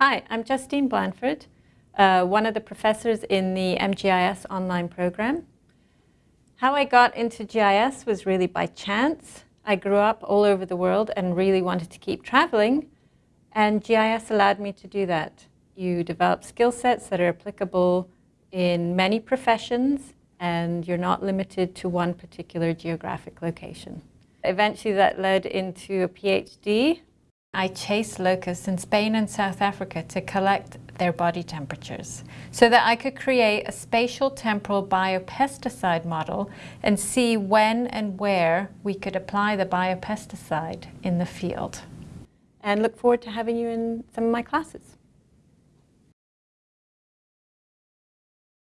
Hi, I'm Justine Blanford, uh, one of the professors in the MGIS online program. How I got into GIS was really by chance. I grew up all over the world and really wanted to keep traveling, and GIS allowed me to do that. You develop skill sets that are applicable in many professions, and you're not limited to one particular geographic location. Eventually that led into a PhD I chased locusts in Spain and South Africa to collect their body temperatures so that I could create a spatial temporal biopesticide model and see when and where we could apply the biopesticide in the field. And look forward to having you in some of my classes.